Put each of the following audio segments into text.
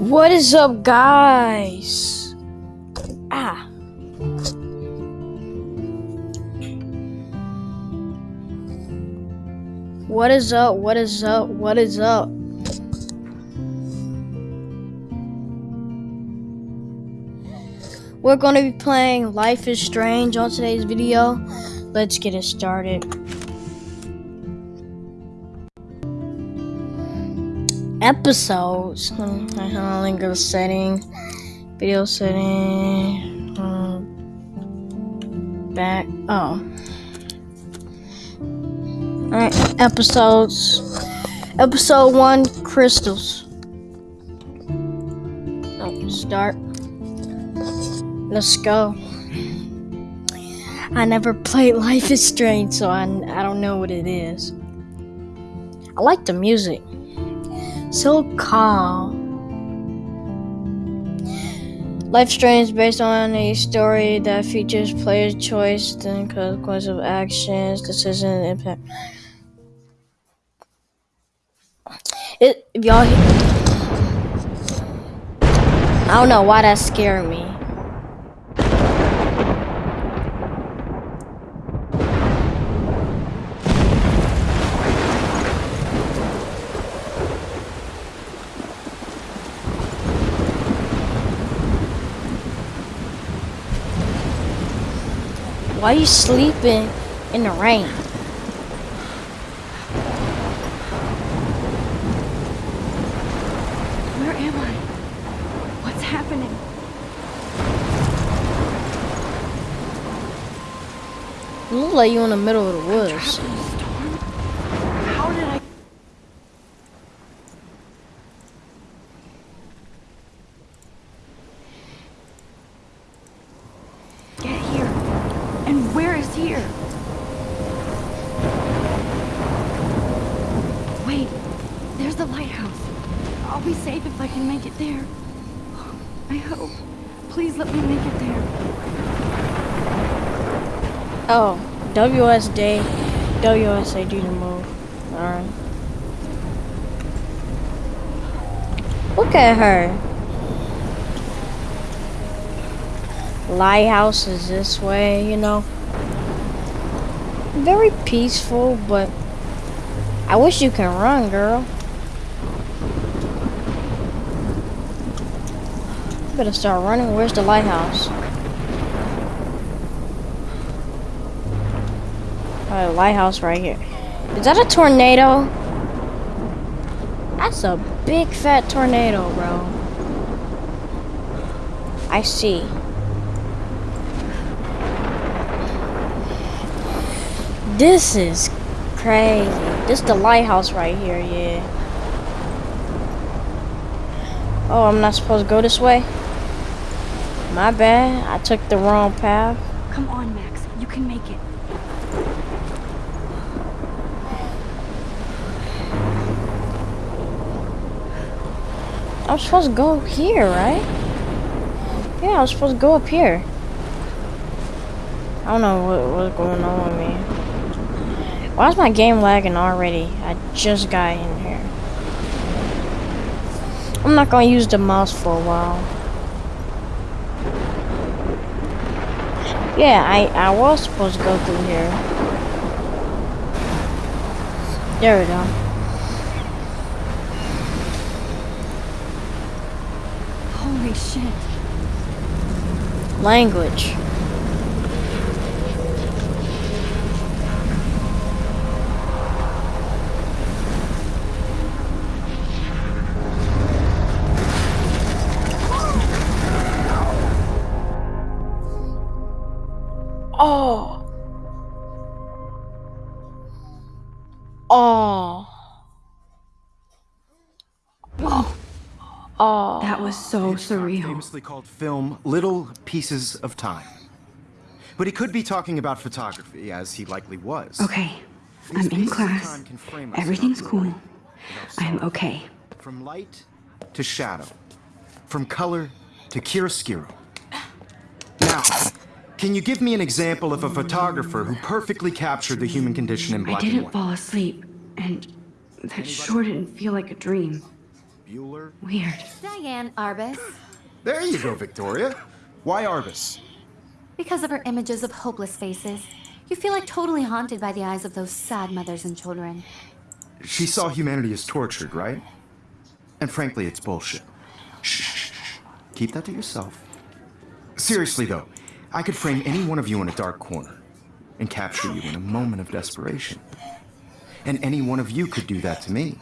What is up, guys? Ah. What is up? What is up? What is up? We're going to be playing Life is Strange on today's video. Let's get it started. Episodes. Hmm, I link of setting. Video setting. um, back. Oh. Alright, episodes. Episode 1 Crystals. Oh, start. Let's go. I never played Life is Strange, so I, I don't know what it is. I like the music. So calm. Life Strange is based on a story that features players' choice and consequence of actions, decisions, and impact. It, y'all, I don't know why that scared me. Why are you sleeping in the rain? Where am I? What's happening? You look like you in the middle of the woods. WSD, the move. Alright. Look at her. Lighthouse is this way, you know. Very peaceful, but I wish you can run, girl. Better start running. Where's the lighthouse? Alright, lighthouse right here. Is that a tornado? That's a big fat tornado, bro. I see. This is crazy. This the lighthouse right here, yeah. Oh, I'm not supposed to go this way? My bad. I took the wrong path. Come on, Max. You can make it. I'm supposed to go here, right? Yeah, I was supposed to go up here. I don't know what, what's going on with me. Why is my game lagging already? I just got in here. I'm not gonna use the mouse for a while. Yeah, I, I was supposed to go through here. There we go. Shit. Language. That was so Hitchcock surreal. famously called film little pieces of time. But he could be talking about photography, as he likely was. Okay, These I'm in class. time can frame us Everything's cool. I'm okay. From light to shadow. From color to chiaroscuro. Now, can you give me an example of a photographer who perfectly captured the human condition in black and didn't fall asleep, and that sure didn't feel like a dream. Bueller. Weird. Diane Arbus. There you go, Victoria. Why Arbus? Because of her images of hopeless faces, you feel like totally haunted by the eyes of those sad mothers and children. She saw humanity as tortured, right? And frankly, it's bullshit. Shh, shh, shh. Keep that to yourself. Seriously, though, I could frame any one of you in a dark corner and capture you in a moment of desperation. And any one of you could do that to me.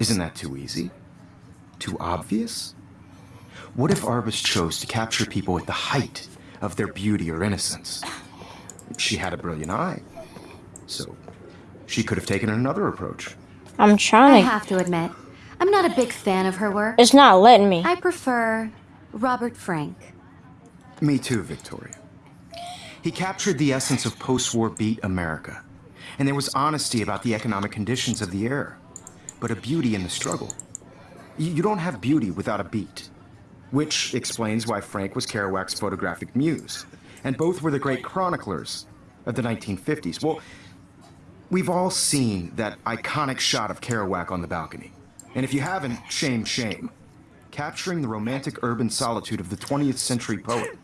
Isn't that too easy? Too obvious? What if Arbus chose to capture people at the height of their beauty or innocence? She had a brilliant eye. So, she could have taken another approach. I'm trying I have to admit, I'm not a big fan of her work. It's not letting me. I prefer Robert Frank. Me too, Victoria. He captured the essence of post-war beat America. And there was honesty about the economic conditions of the era, but a beauty in the struggle. You don't have beauty without a beat. Which explains why Frank was Kerouac's photographic muse. And both were the great chroniclers of the 1950s. Well, we've all seen that iconic shot of Kerouac on the balcony. And if you haven't, shame, shame. Capturing the romantic urban solitude of the 20th century poet.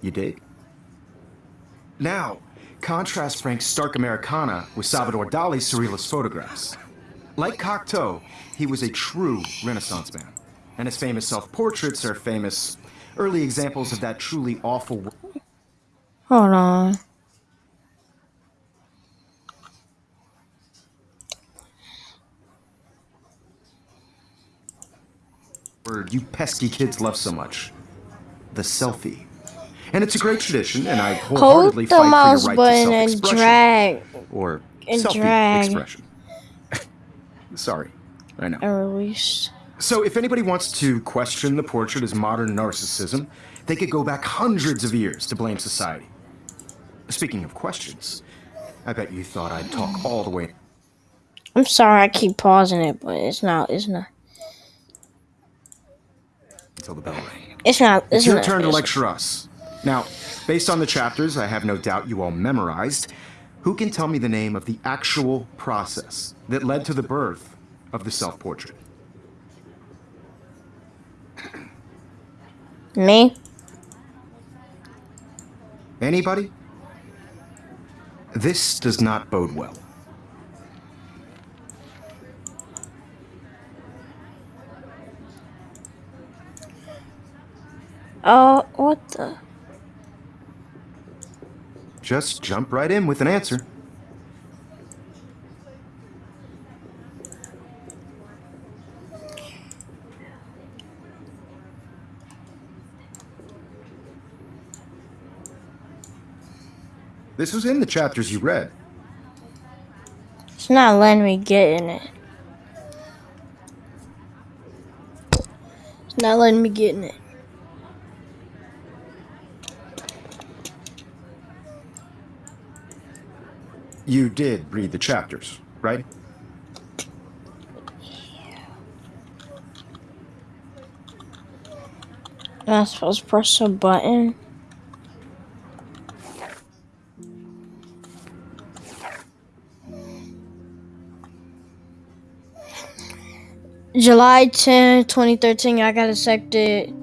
You dig? Now, contrast Frank's stark Americana with Salvador Dali's surrealist photographs. Like Cocteau, he was a true Renaissance man, and his famous self-portraits are famous early examples of that truly awful. Hold on. word you pesky kids love so much. The selfie. And it's a great tradition, and I Hold wholeheartedly the fight mouse for your right button to and self-expression. drag Or and selfie drag. expression. Sorry, I know. and. So, if anybody wants to question the portrait as modern narcissism, they could go back hundreds of years to blame society. Speaking of questions, I bet you thought I'd talk all the way I'm sorry, I keep pausing it, but it's not. It's not. until the bell rang. It's not. It's, It's your not, turn to lecture us. Now, based on the chapters I have no doubt you all memorized, who can tell me the name of the actual process that led to the birth of the self portrait? Me? Anybody? This does not bode well. Oh, what the? Just jump right in with an answer. This was in the chapters you read. It's not letting me get in it. It's not letting me get in it. You did read the chapters, right? Am I supposed to press a button? July 10, 2013, I got accepted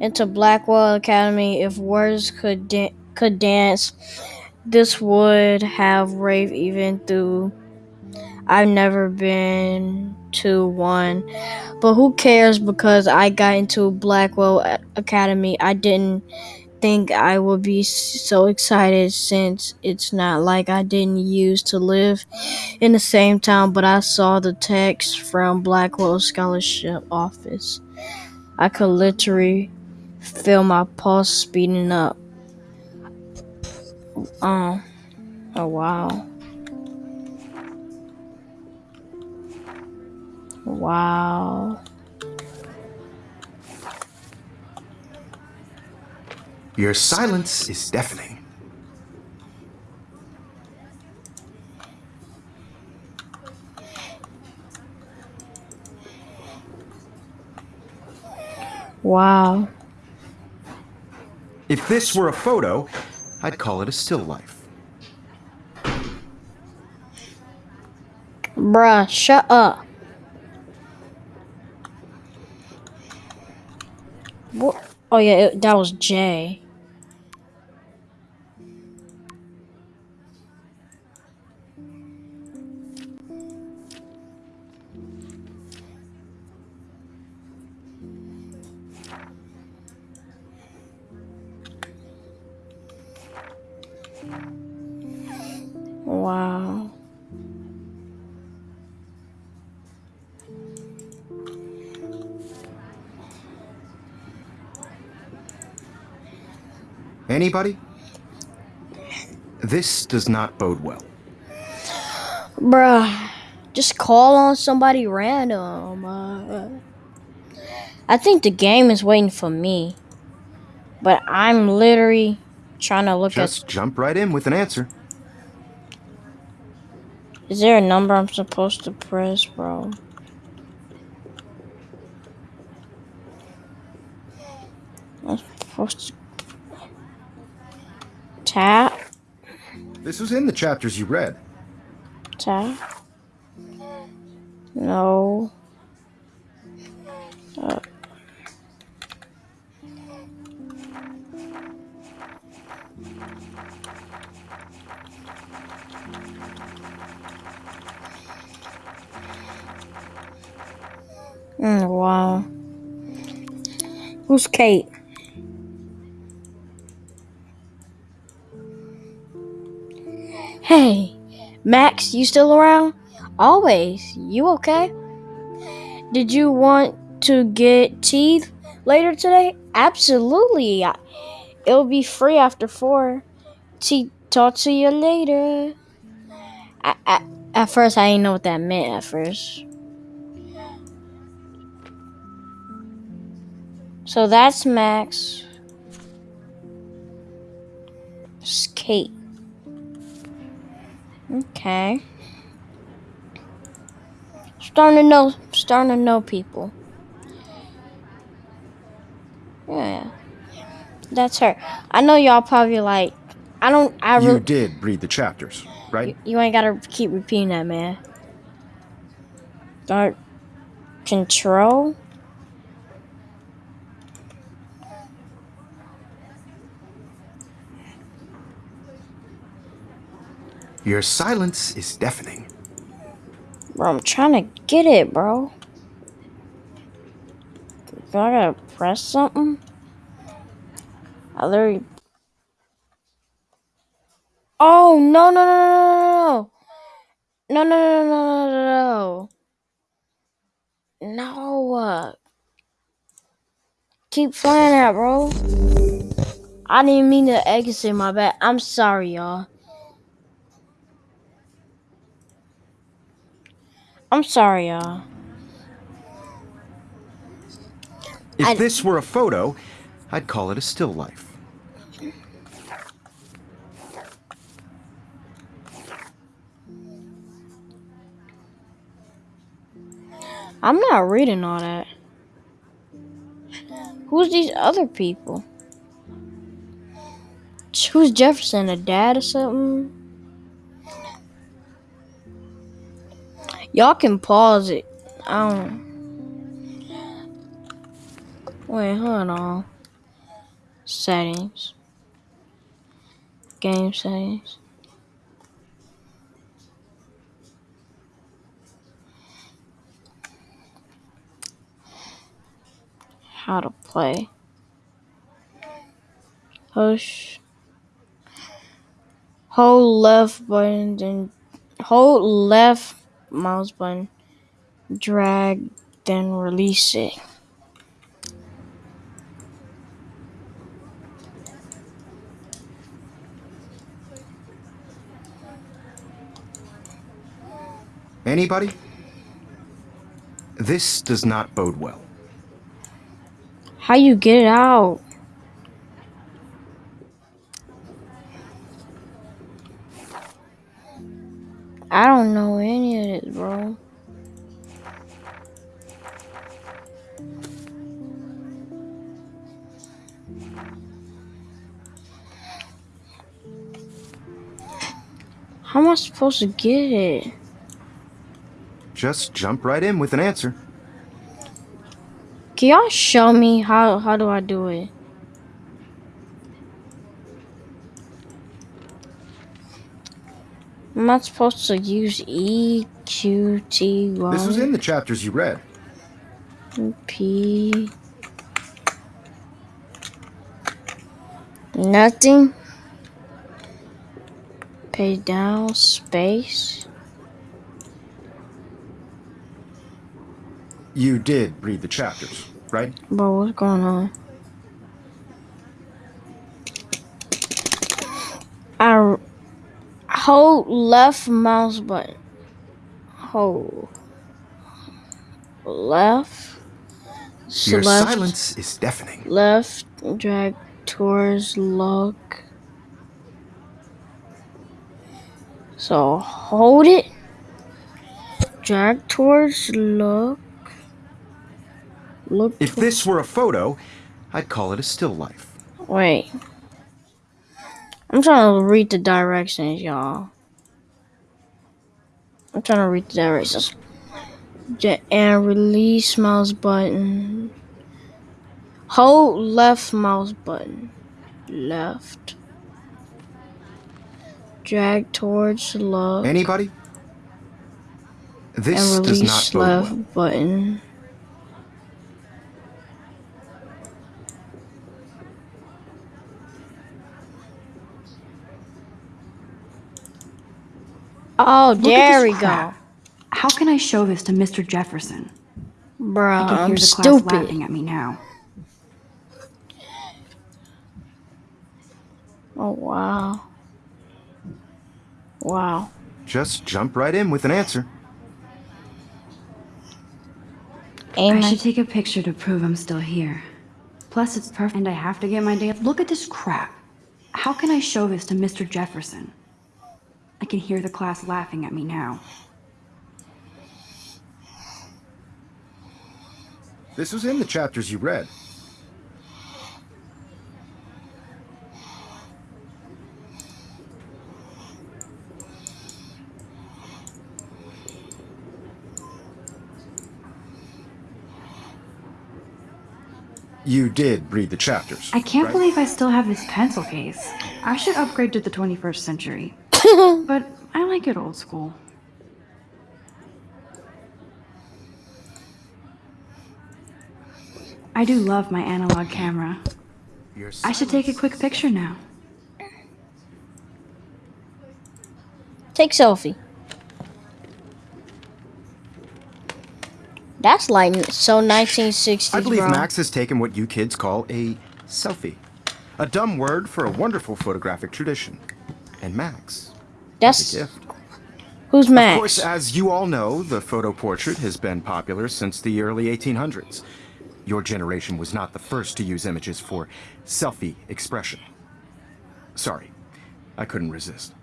into Blackwell Academy. If words could da- could dance, this would have rave even through. I've never been to one, but who cares because I got into Blackwell Academy. I didn't think I would be so excited since it's not like I didn't used to live in the same town, but I saw the text from Blackwell Scholarship Office. I could literally feel my pulse speeding up. Oh, oh wow. Wow. Your silence is deafening. Wow. If this were a photo, I'd call it a still life. Bruh, shut up. What? Oh yeah, it, that was Jay. Anybody? This does not bode well. Bruh, just call on somebody random. Uh, I think the game is waiting for me. But I'm literally trying to look at Just jump right in with an answer. Is there a number I'm supposed to press, bro? I'm supposed to. Tap, This was in the chapters you read. tap. No. Uh. Mm, wow. Who's Kate? Hey, Max, you still around? Always. You okay? Did you want to get teeth later today? Absolutely. It'll be free after four. T- talk to you later. I, I, at first, I didn't know what that meant. At first. So that's Max. It's Kate. Okay. Starting to know, starting to know people. Yeah, that's her. I know y'all probably like. I don't. I You did read the chapters, right? You, you ain't gotta keep repeating that, man. Start control. Your silence is deafening. Bro, I'm trying to get it, bro. Do I gotta press something? I literally. Oh no no no no no no no no no no no no uh, Keep playing that, bro. I didn't mean to exit my bad. I'm sorry, y'all. I'm sorry, y'all. If I- this were a photo, I'd call it a still life. I'm not reading all that. Who's these other people? Who's Jefferson? A dad or something? Y'all can pause it. I don't. Wait, hold on. Settings. Game settings. How to play. Push. Hold left button, then hold left mouse button. Drag, then release it. Anybody? This does not bode well. How you get it out? Supposed to get it? Just jump right in with an answer. Can y'all show me how how do I do it? Am I supposed to use E Q T Y This was in the chapters you read. P Nothing. Pay down space. You did read the chapters, right? Bro, what's going on? I hold left mouse button. Hold left. Your select, silence is deafening. Left drag towards look. So hold it. Drag towards look. Look. If this were a photo, I'd call it a still life. Wait. I'm trying to read the directions, y'all. I'm trying to read the directions. And release mouse button. Hold left mouse button. Left. Drag towards love. Anybody? This and does release not bode left well. button. Oh, Look there we crap. go. How can I show this to Mr. Jefferson? Bruh, I can hear I'm the class stupid. laughing at me now. Oh, wow. Wow. Just jump right in with an answer. I should take a picture to prove I'm still here. Plus, it's perfect, and I have to get my day. Look at this crap. How can I show this to Mr. Jefferson? I can hear the class laughing at me now. This was in the chapters you read. You did read the chapters. I can't right? believe I still have this pencil case. I should upgrade to the 21st century. but I like it old school. I do love my analog camera. I should take a quick picture now. Take selfie. That's like so 1960s, I believe bro. Max has taken what you kids call a selfie. A dumb word for a wonderful photographic tradition. And Max, That's a gift. who's Max? Of course, as you all know, the photo portrait has been popular since the early 1800s. Your generation was not the first to use images for selfie expression. Sorry, I couldn't resist.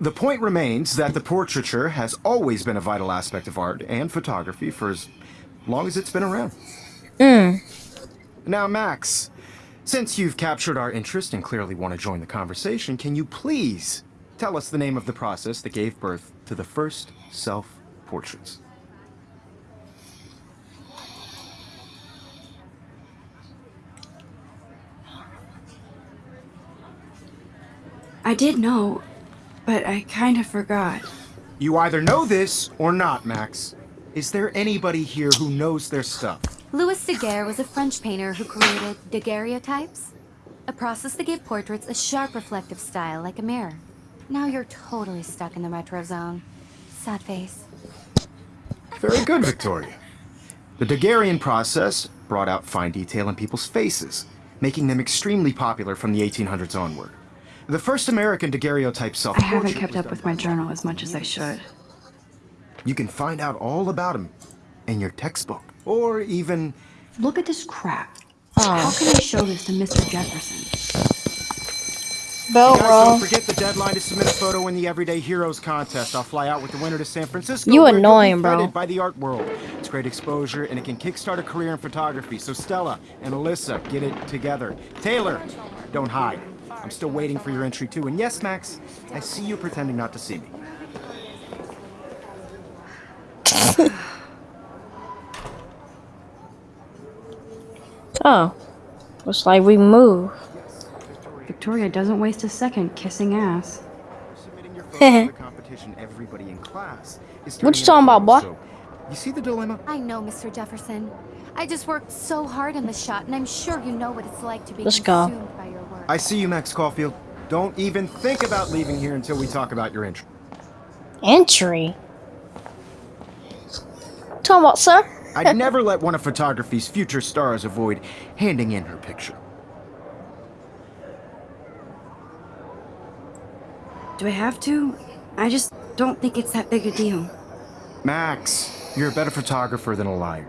The point remains that the portraiture has always been a vital aspect of art and photography for as long as it's been around. Mm. Now, Max, since you've captured our interest and clearly want to join the conversation, can you please tell us the name of the process that gave birth to the first self portraits? I did know, but I kind of forgot. You either know this or not, Max. Is there anybody here who knows their stuff? Louis Daguerre was a French painter who created daguerreotypes, a process that gave portraits a sharp reflective style like a mirror. Now you're totally stuck in the retro zone. Sad face. Very good, Victoria. The Daguerrean process brought out fine detail in people's faces, making them extremely popular from the 1800s onward. The first American daguerreotype I self-portrait haven't kept up with my journal as much as I should. You can find out all about him in your textbook, or even Look at this crap. How can I show this to Mr. Jefferson? Belt Guys, roll. don't forget the deadline to submit a photo in the Everyday Heroes contest. I'll fly out with the winner to San Francisco. You where you'll be annoying, bro. feted By the art world, it's great exposure and it can kickstart a career in photography. So Stella and Alyssa, get it together. Taylor, don't hide. I'm still waiting for your entry too. And yes, Max, I see you pretending not to see me. Oh. Looks like we move. Victoria doesn't waste a second kissing ass. Submitting your photo to the competition everybody in class is What you talking about, photos, boy? so- You see the dilemma? I know, Mr. Jefferson. I just worked so hard on the shot, and I'm sure you know what it's like to be Let's go. consumed by your work. I see you, Max Caulfield. Don't even think about leaving here until we talk about your entry. Entry. Talking about, sir? I'd never let one of photography's future stars avoid handing in her picture. Do I have to? I just don't think it's that big a deal. Max, you're a better photographer than a liar.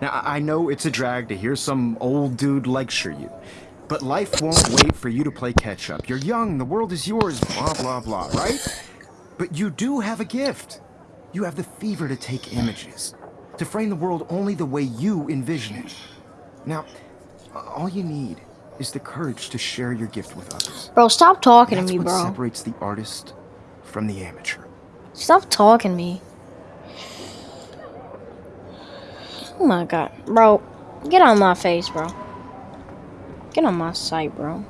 Now, I I know it's a drag to hear some old dude lecture you, but life won't wait for you to play catch up. You're young, the world is yours, blah, blah, blah, right? But you do have a gift. You have the fever to take images, to frame the world only the way you envision it. Now, all you need is the courage to share your gift with others. Bro, stop talking That's to me, bro. That's what bro. separates the artist from the amateur. Stop talking to me. Oh my god. Bro, get on my face, bro. Get on my sight, bro.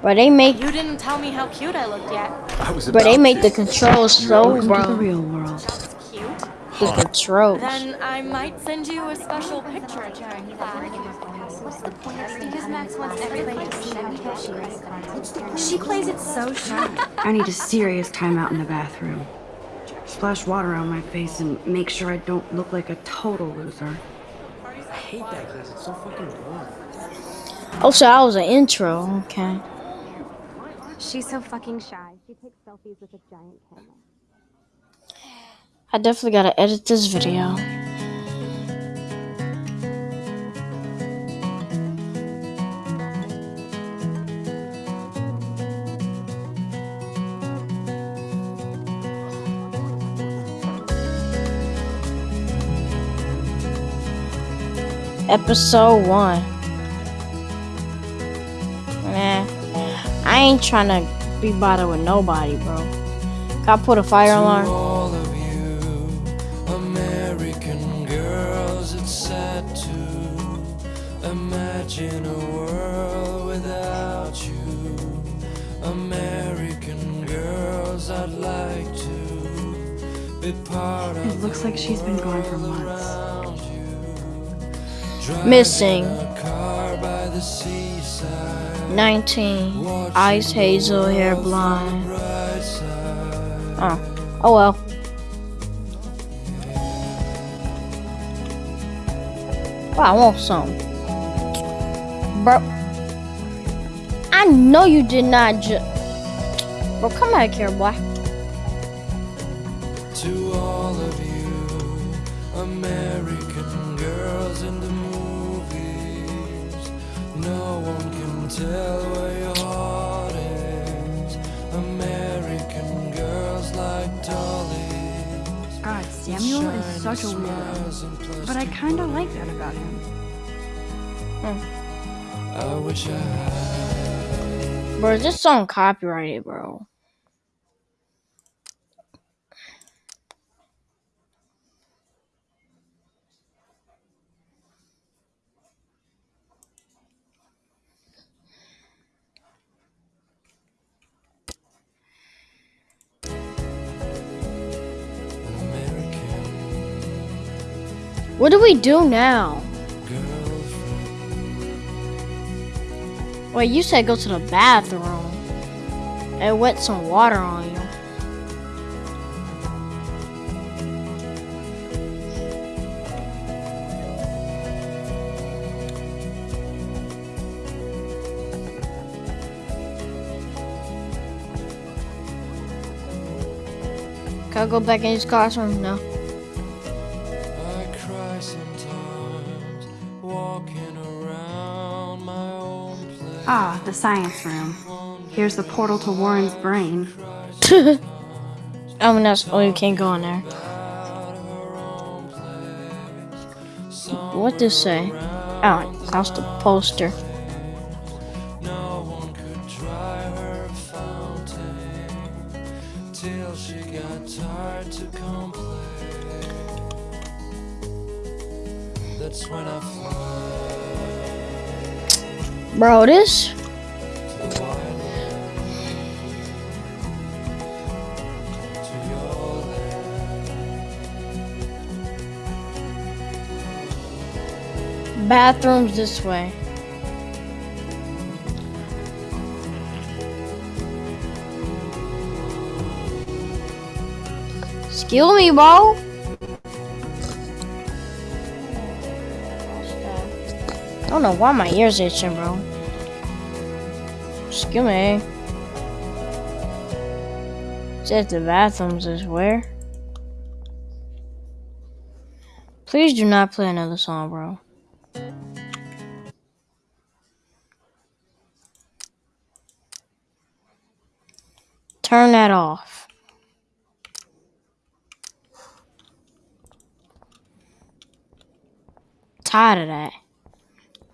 Bro, they make You didn't tell me how cute I looked yet. I was bro, they about make the controls so Welcome to the real world. That's cute. The controls. Then I might send you a special picture during class. Because Max wants everybody to see how cute she is. She plays it so shy. I need a serious timeout in the bathroom. Splash water on my face and make sure I don't look like a total loser. I hate that class. It's so fucking boring. Oh, so that was an intro. Okay. She's so fucking shy. She takes selfies with a giant camera. I definitely gotta edit this video. Episode 1. Ain't trying to be bothered with nobody, bro. Gotta put a fire alarm. all of you American girls, it's sad to imagine a world without you. American girls, I'd like to be part of It looks like she's been gone for months. you. Missing. 19. Eyes hazel, hair blonde. Oh. Oh well. I want some. Bro. I know you did not just. Bro, come back here, boy. To all of you American tell where your heart is. American girls like dollies, ah, God, Samuel is such a weirdo. But I kinda like that about him. I wish I had. Bro, this song copyrighted, bro. What do we do now? Wait, you said go to the bathroom and wet some water on you. Can I go back in his classroom? No. Ah, the science room. Here's the portal to Warren's brain. Mean, that's oh, you can't go in there. What does say? Oh, that's the poster. Bro, this bathroom's this way. Excuse me, bro. Don't know why my ears itching, bro. Excuse me. Says the bathrooms is where? Please do not play another song, bro. Turn that off. Tired of that.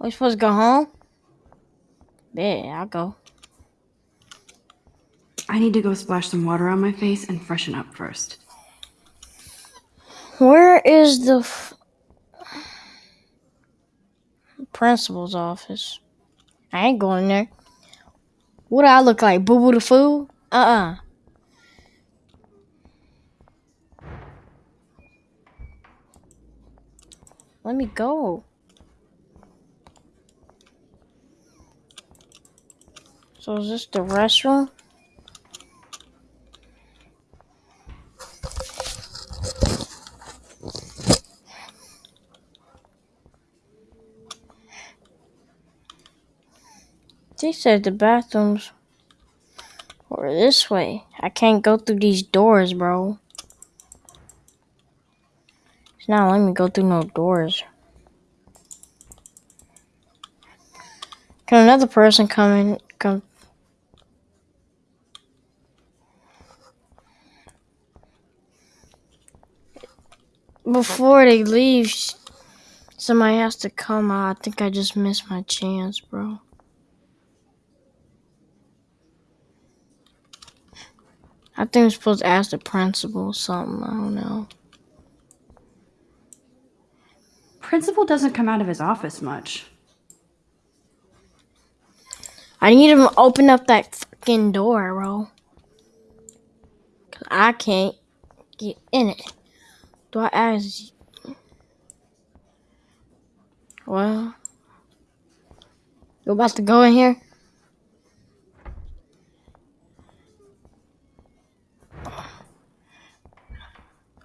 We supposed to go home? Yeah, I'll go. I need to go splash some water on my face and freshen up first. Where is the f- principal's office? I ain't going there. What do I look like? Boo Boo the Fool? Uh uh Let me go. So is this the restroom? They said the bathrooms were this way. I can't go through these doors, bro. It's not letting me go through no doors. Can another person come in? Come. Before they leave, somebody has to come out. I think I just missed my chance, bro. I think I'm supposed to ask the principal something. I don't know. Principal doesn't come out of his office much. I need him to open up that fucking door, bro. Cause I can't get in it. Do I ask? Well, you about to go in here?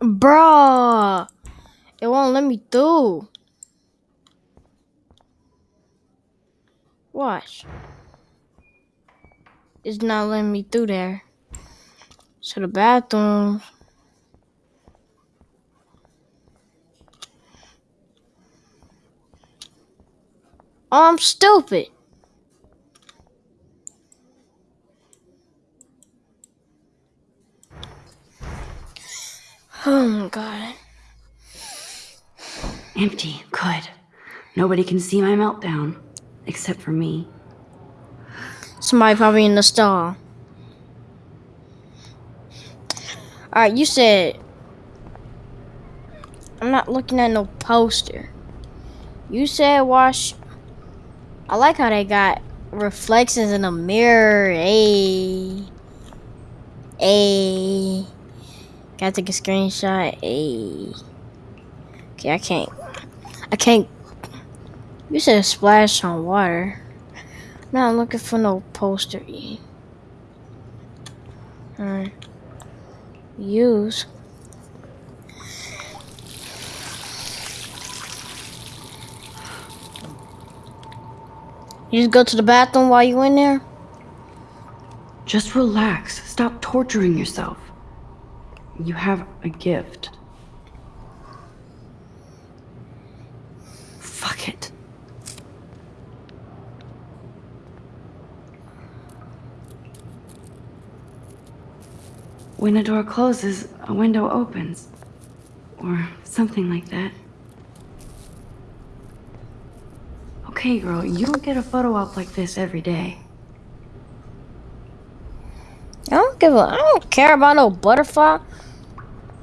Bruh, it won't let me through. Watch. It's not letting me through there. To the bathroom. Oh, I'm stupid. Oh my god. Empty. Good. Nobody can see my meltdown. Except for me. Somebody probably in the stall. Alright, you said. I'm not looking at no poster. You said wash. I like how they got reflections in the mirror. Hey. Hey. Gotta take a screenshot. Hey. Okay, I can't. I can't. You said splash on water. No, I'm looking for no poster. Alright. Use. You just go to the bathroom while you're in there? Just relax. Stop torturing yourself. You have a gift. Fuck it. When a door closes, a window opens. Or something like that. Okay, girl, you don't get a photo op like this every day. I don't give a. I don't care about no butterfly.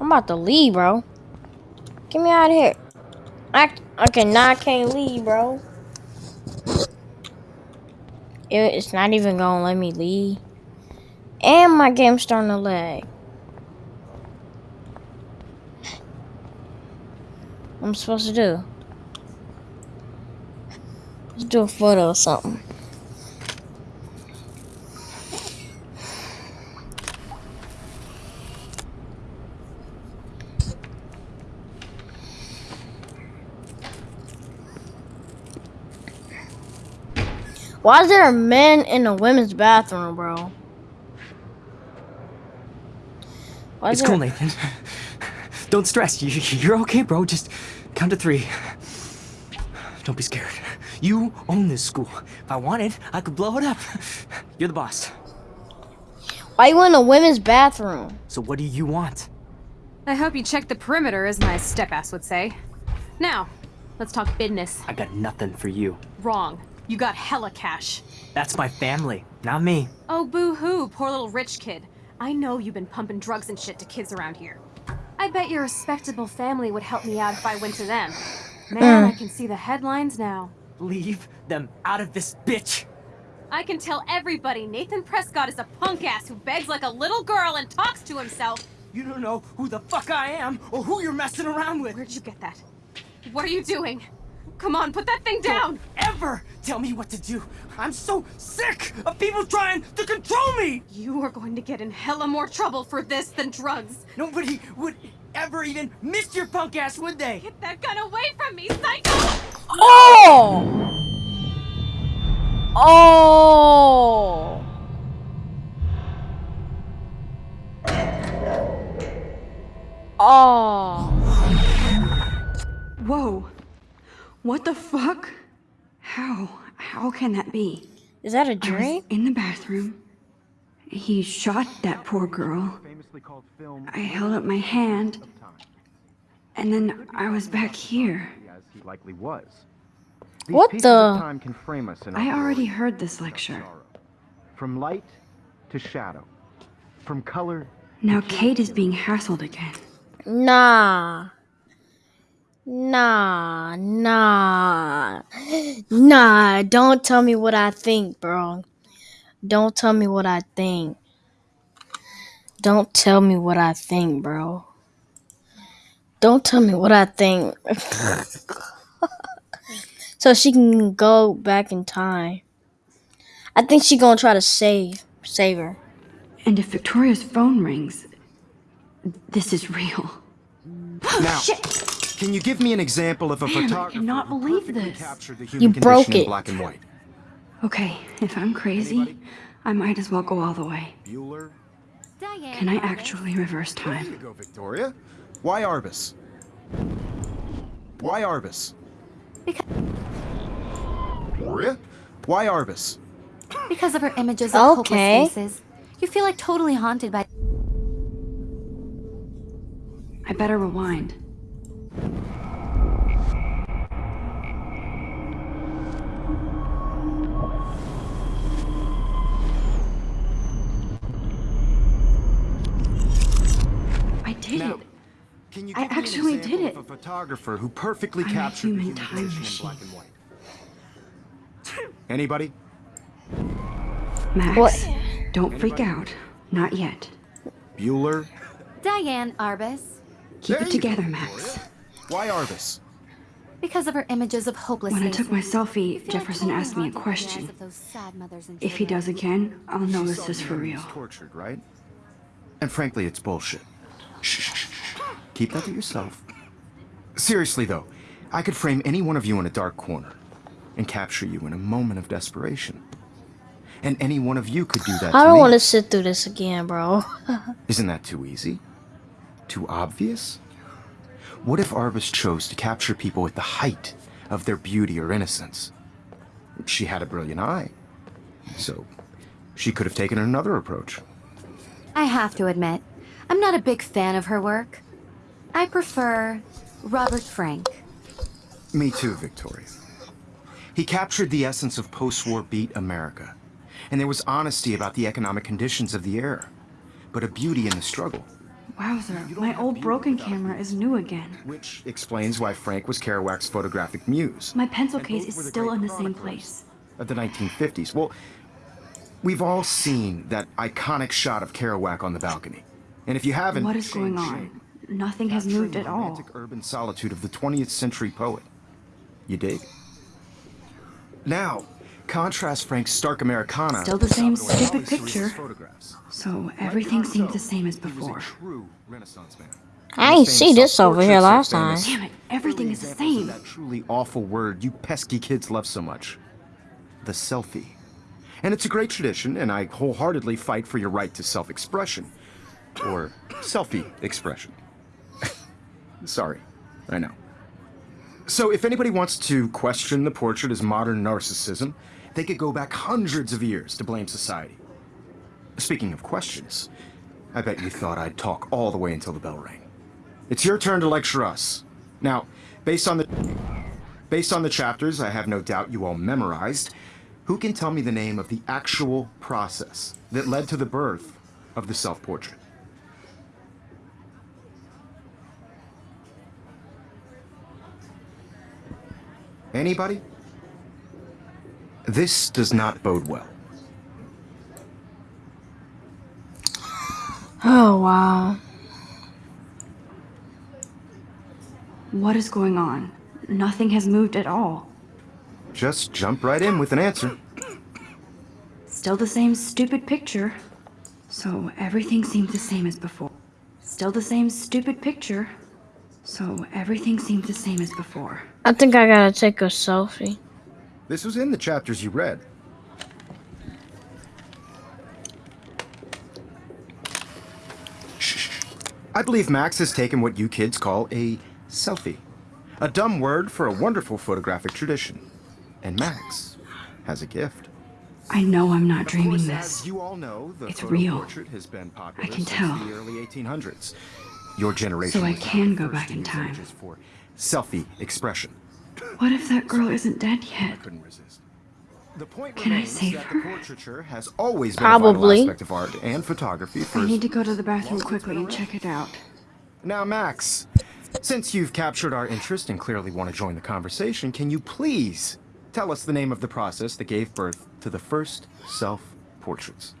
I'm about to leave, bro. Get me out of here. I okay now I can't leave, bro. It, it's not even gonna let me leave, and my game's starting to lag. I'm supposed to do? Do a photo or something. Why is there a men in a women's bathroom, bro? Why is It's cool, Nathan. Don't stress. You, you're okay, bro. Just count to three. Don't be scared. You own this school. If I wanted, I could blow it up. You're the boss. Why you in a women's bathroom? So what do you want? I hope you checked the perimeter, as my step-ass would say. Now, let's talk business. I got nothing for you. Wrong. You got hella cash. That's my family, not me. Oh, boo-hoo, poor little rich kid. I know you've been pumping drugs and shit to kids around here. I bet your respectable family would help me out if I went to them. Man, mm. I can see the headlines now. Leave them out of this bitch. I can tell everybody Nathan Prescott is a punk ass who begs like a little girl and talks to himself. You don't know who the fuck I am or who you're messing around with. Where'd you get that? What are you doing? Come on, put that thing down! Ever tell me what to do. I'm so sick of people trying to control me. You are going to get in hella more trouble for this than drugs. Nobody would ever even miss your punk ass, would they? Get that gun away from me, psycho! Oh! Oh! Oh! Whoa. What the fuck? How? How can that be? Is that a was drink? in the bathroom. He shot that poor girl. Famously called film I held up my hand, and then I was back here. as he likely was. These What the- time can frame us in I already glory heard this lecture. From light to shadow, from color Now Kate is being hassled again. Nah. Nah, nah. Nah, don't tell me what I think, bro. Don't tell me what I think. Don't tell me what I think, bro. Don't tell me what I think. so she can go back in time. I think she gonna try to save save her. And if Victoria's phone rings, this is real. Now, can you give me an example of a Man, I photographer cannot who believe perfectly this. captured the You human broke condition in it. black and white? Okay, if I'm crazy, I might as well go all the way. Bueller. Diane. Can I Arbus. actually reverse There you time? go, Victoria. Why Arbus? Why Arbus? Because, Victoria? Why Arbus? because of her images of Okay. hopeless faces. You feel like totally haunted by. I better rewind. Did Now, it. Can you I give me an actually did it. of a photographer who perfectly I'm a captured the human human time condition in black and white? Anybody? Max, What? don't freak out. Not yet. Bueller? Diane Arbus. Keep There it you go, together, Max. Victoria. Why Arbus? Because of her images of hopeless When I took my selfie, feel like Jefferson asked me a haunted by the eyes question. of those sad mothers and If he does again, I'll know She this is for man real. was tortured, right? And frankly, it's bullshit. Shh, shh, shh, shh. Keep that to yourself. Seriously, though, I could frame any one of you in a dark corner and capture you in a moment of desperation. And any one of you could do that I don't me. want to sit through this again, bro. Isn't that too easy? Too obvious? What if Arbus chose to capture people at the height of their beauty or innocence? She had a brilliant eye. So, she could have taken another approach. I have to admit, I'm not a big fan of her work. I prefer Robert Frank. Me too, Victoria. He captured the essence of post-war beat America. And there was honesty about the economic conditions of the era. But a beauty in the struggle. Wowzer, my old broken camera is new again. Which explains why Frank was Kerouac's photographic muse. My pencil case is still in the same place. Of the 1950s. Well, we've all seen that iconic shot of Kerouac on the balcony. And if you haven't, What is going on? Nothing has moved at all. romantic urban solitude of the 20th century poet. You dig? Now, contrast Frank's stark Americana. Still the same stupid picture. Photographs. So everything seemed the same as He was a before. true Renaissance man. I ain't see this over here last time. Damn it, everything is the Examples of same. That truly awful word you pesky kids love so much. The selfie. And it's a great tradition, and I wholeheartedly fight for your right to self-expression. Or selfie expression. Sorry, I know. So if anybody wants to question the portrait as modern narcissism, they could go back hundreds of years to blame society. Speaking of questions, I bet you thought I'd talk all the way until the bell rang. It's your turn to lecture us. Now, based on the based on the chapters I have no doubt you all memorized, who can tell me the name of the actual process that led to the birth of the self-portrait? Anybody? This does not bode well. Oh wow. What is going on? Nothing has moved at all. Just jump right in with an answer. Still the same stupid picture. So everything seems the same as before. Still the same stupid picture. So everything seems the same as before. I think I gotta take a selfie. This was in the chapters you read. Shh. I believe Max has taken what you kids call a selfie. A dumb word for a wonderful photographic tradition. And Max has a gift. I know I'm not dreaming course, this. As you all know, the It's real. has been I can tell. the early 1800s. Your generation So I can go back in time. for selfie expression. What if that girl isn't dead yet? I couldn't resist. The point Can I remains save her? the portraiture has always been Probably. a vital aspect of art and photography I need to go to the bathroom quickly and check it out. Now, Max, since you've captured our interest and clearly want to join the conversation, can you please tell us the name of the process that gave birth to the first self-portraits?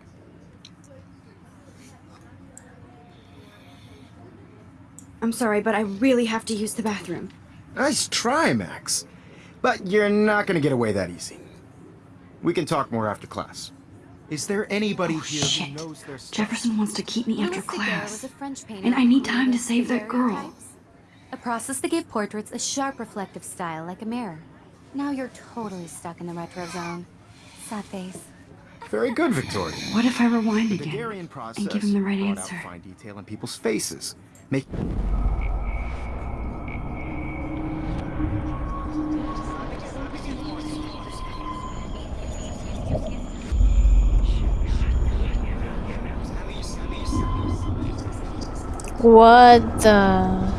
I'm sorry, but I really have to use the bathroom. Nice try, Max. But you're not going to get away that easy. We can talk more after class. Is there anybody Oh, here shit. who knows their stuff? Jefferson wants to keep me after class. was a French painter And I need time to save that girl. A process that gave portraits a sharp reflective style like a mirror. Now you're totally stuck in the retro zone. Sad face. Very good, Victoria. What if I rewind The again process and give him the right brought out answer? fine detail in people's faces. Make What the?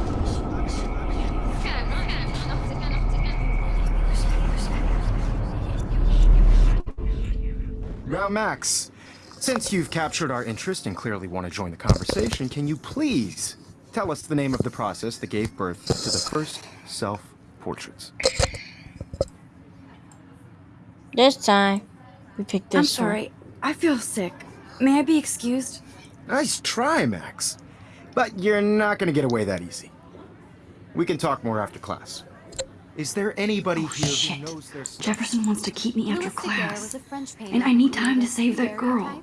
Now, Max, since you've captured our interest and clearly want to join the conversation, can you please tell us the name of the process that gave birth to the first self-portraits? This time, we picked this I'm one. sorry. I feel sick. May I be excused? Nice try, Max. But you're not going to get away that easy. We can talk more after class. Is there anybody Oh, here shit. who knows their stuff? Jefferson wants to keep me after Louis Daguerre was class. a French painter And I need time to save that girl.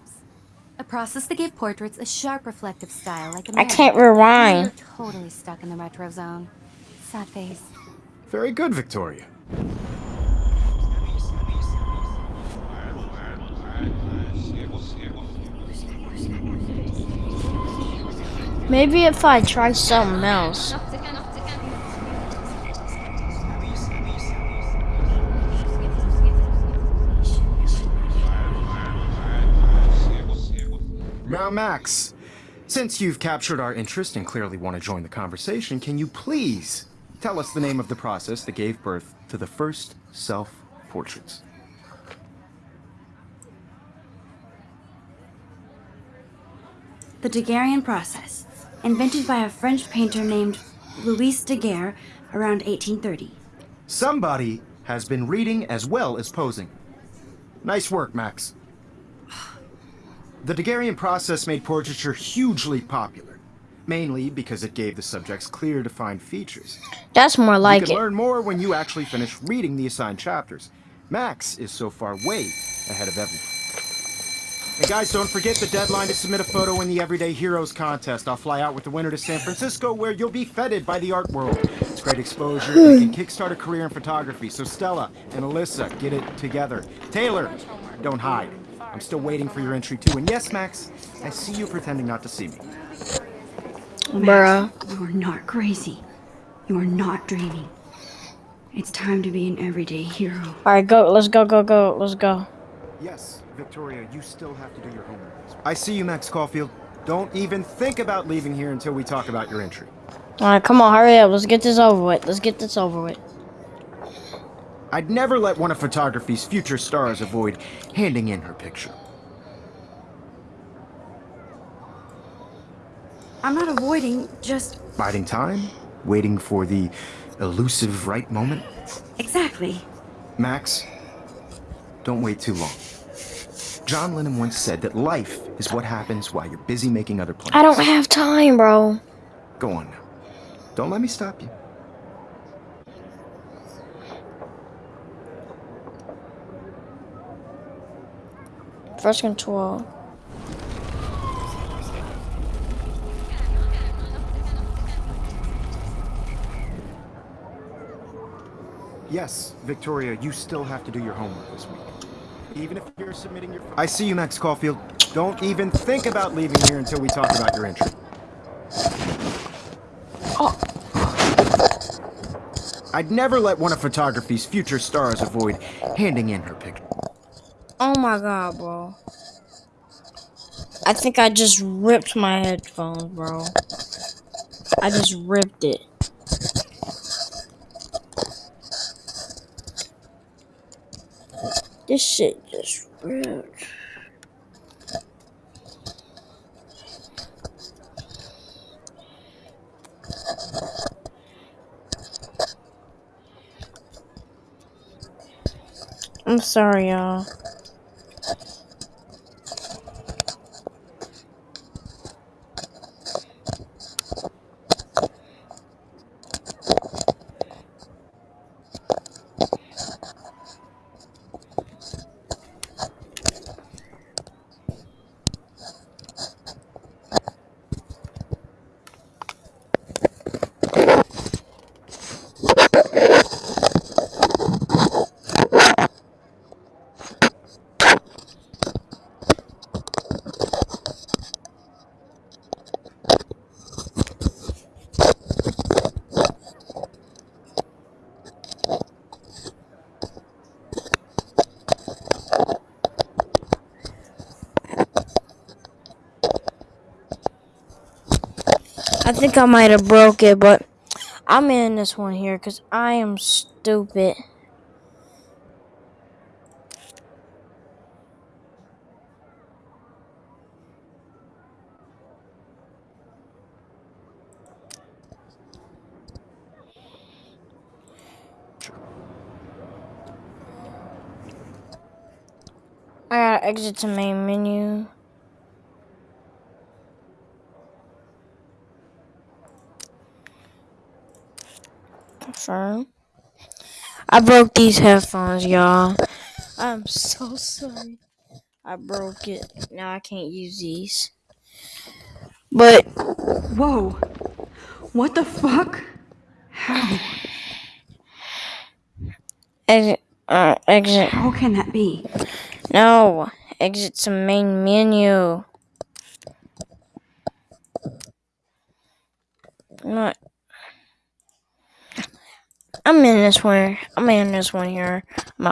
Daguerreotypes, A process that gave portraits a sharp reflective style like a I mirror. can't rewind. You're totally stuck in the retro zone. Sad face. Very good, Victoria. Maybe if I try something else. Max, since you've captured our interest and clearly want to join the conversation, can you please tell us the name of the process that gave birth to the first self-portraits? The Daguerrean process. invented by a French painter named Louis Daguerre around 1830. Somebody has been reading as well as posing. Nice work, Max. The Daguerrean process made portraiture hugely popular, mainly because it gave the subjects clear, defined features. That's more like you can it. learn more when you actually finish reading the assigned chapters. Max is so far way ahead of everyone. And guys, don't forget the deadline to submit a photo in the Everyday Heroes contest. I'll fly out with the winner to San Francisco, where you'll be feted by the art world. It's great exposure. It can kickstart a career in photography. So Stella and Alyssa, get it together. Taylor, don't hide. I'm still waiting for your entry too. And yes, Max, I see you pretending not to see me. Bruh. You are not crazy. You are not dreaming. It's time to be an everyday hero. Alright, go. Let's go, go, go. Let's go. Yes, Victoria, you still have to do your homework. I see you, Max Caulfield. Don't even think about leaving here until we talk about your entry. Alright, come on, hurry up. Let's get this over with. Let's get this over with. I'd never let one of photography's future stars avoid handing in her picture. I'm not avoiding, just Biding time, waiting for the elusive right moment. exactly. Max, don't wait too long. John Lennon once said that life is what happens while you're busy making other plans. I don't have time, bro. Go on now. Don't let me stop you. First control. Yes, Victoria, you still have to do your homework this week. Even if you're submitting your... I see you, Max Caulfield. Don't even think about leaving here until we talk about your entry. Oh. I'd never let one of photography's future stars avoid handing in her picture. Oh my god, bro. I think I just ripped my headphones, bro. I just ripped it. This shit just ripped. I'm sorry, y'all. Think I might have broke it, but I'm in this one here because I am stupid. I gotta exit to main menu. I broke these headphones, y'all. I'm so sorry. I broke it. Now I can't use these. But Whoa. What the fuck? How? exit, uh, exit. How can that be? No, exit to main menu. Not. I'm in this one. I'm in this one here. I'm out.